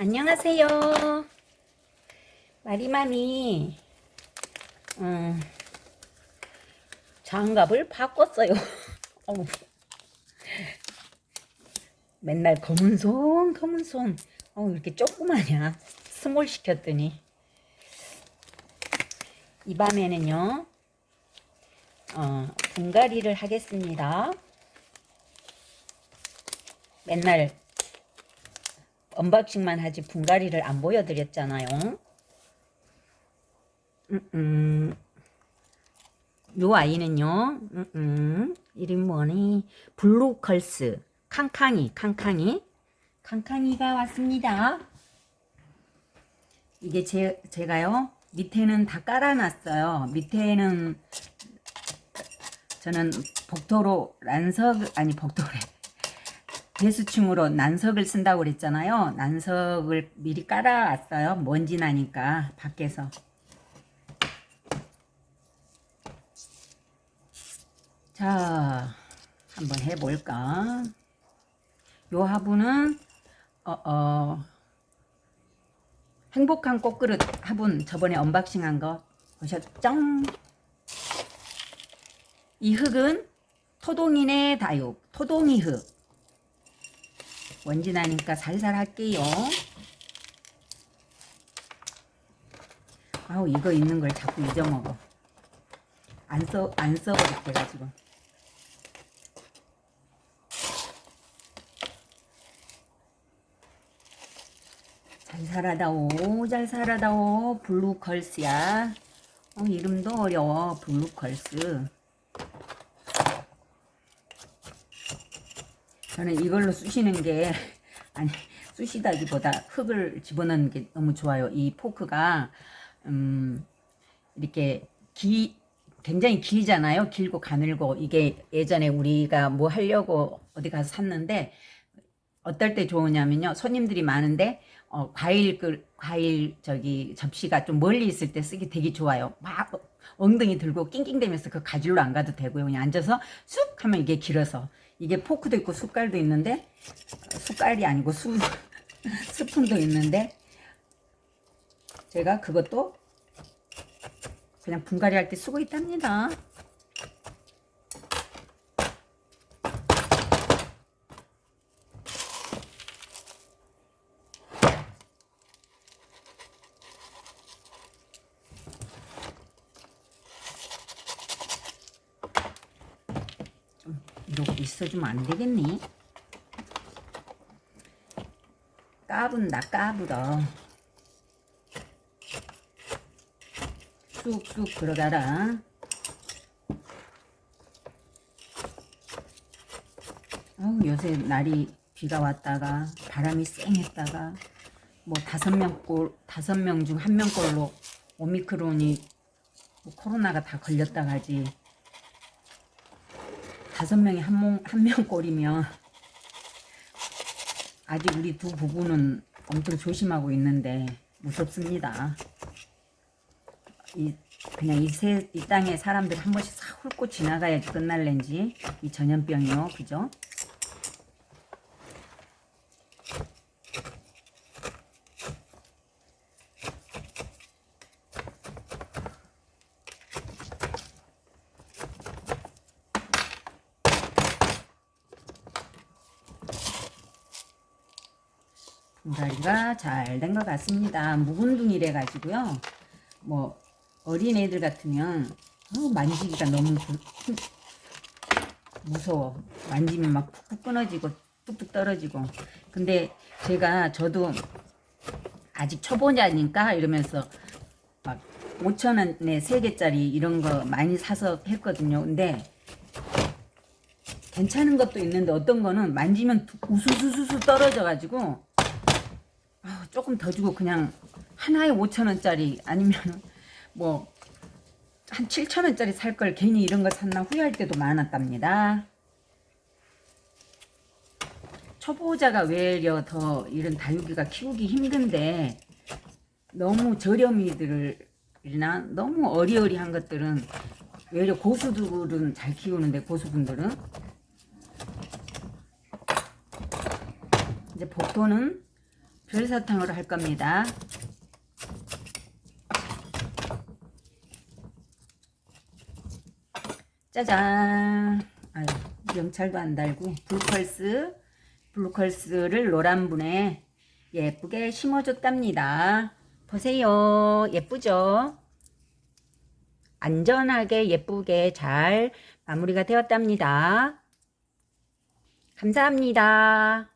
안녕하세요. 마리맘이 음, 장갑을 바꿨어요. 맨날 검은 손, 검은 손. 어, 이렇게 조그마냐. small 시켰더니. 이 밤에는요, 어, 분갈이를 하겠습니다. 맨날 unboxing만 하지 분갈이를 안 보여드렸잖아요. 음, 음. 요 아이는요, 음, 음. 이름 뭐니? 블루컬스. 캉캉이, 캉캉이. 캉캉이가 왔습니다. 이게 제, 제가요, 밑에는 다 깔아놨어요. 밑에는 저는 복도로 란석, 아니 복도래. 배수층으로 난석을 쓴다고 그랬잖아요. 난석을 미리 깔아왔어요. 먼지 나니까 밖에서. 자, 한번 해볼까. 요 화분은 어, 어, 행복한 꽃그릇 화분 저번에 언박싱한 거 보셨죠? 이 흙은 토동이네 다육, 토동이 흙. 먼지 나니까 살살 할게요. 아우 이거 있는 걸 자꾸 잊어먹어. 안 써, 안 써버릴게 가지고. 잘 살아다오, 잘 살아다오. 블루컬스야. 어, 이름도 어려워. 블루컬스. 저는 이걸로 쑤시는 게 아니 쑤시다기보다 흙을 집어넣는 게 너무 좋아요. 이 포크가 음, 이렇게 기 굉장히 길잖아요. 길고 가늘고 이게 예전에 우리가 뭐 하려고 어디 가서 샀는데 어떨 때 좋으냐면요. 손님들이 많은데 어, 과일 그 과일 저기 접시가 좀 멀리 있을 때 쓰기 되게 좋아요. 막 엉덩이 들고 낑낑대면서 그 가지로 안 가도 되고요. 그냥 앉아서 쑥 하면 이게 길어서 이게 포크도 있고 숟갈도 있는데 숟갈이 아니고 수, 스푼도 있는데 제가 그것도 그냥 분갈이 할 때 쓰고 있답니다. 이러고 있어주면 안 되겠니? 까분다 까불어. 쑥쑥 들어가라. 어우 요새 날이 비가 왔다가 바람이 쌩했다가 뭐 다섯 명꼴 다섯 명 중 한 명꼴로 오미크론이 뭐 코로나가 다 걸렸다 가지 다섯 명이 한, 명 꼴이면 아직 우리 두 부부는 엄청 조심하고 있는데 무섭습니다. 이 그냥 이, 세, 이 땅에 사람들 한 번씩 싹 훑고 지나가야지 끝날렌지 이 전염병이요 그죠? 분갈이가 잘 된 것 같습니다. 묵은둥이래 가지고요. 뭐 어린애들 같으면 어, 만지기가 너무 무서워. 만지면 막 푹푹 끊어지고 뚝뚝 떨어지고. 근데 제가 저도 아직 초보자니까 이러면서 막 5천원에 3개짜리 이런 거 많이 사서 했거든요. 근데 괜찮은 것도 있는데 어떤 거는 만지면 우수수수수 떨어져 가지고 조금 더 주고 그냥 하나에 5천원짜리 아니면 뭐 한 7천원짜리 살 걸 괜히 이런 거 샀나 후회할 때도 많았답니다. 초보자가 외려 더 이런 다육이가 키우기 힘든데 너무 저렴이들이나 너무 어리어리한 것들은 외려 고수들은 잘 키우는데 고수분들은 이제 복도는 별사탕으로 할 겁니다. 짜잔. 아유, 명찰도 안 달고 블루컬스, 블루컬스를 노란 분에 예쁘게 심어줬답니다. 보세요. 예쁘죠? 안전하게 예쁘게 잘 마무리가 되었답니다. 감사합니다.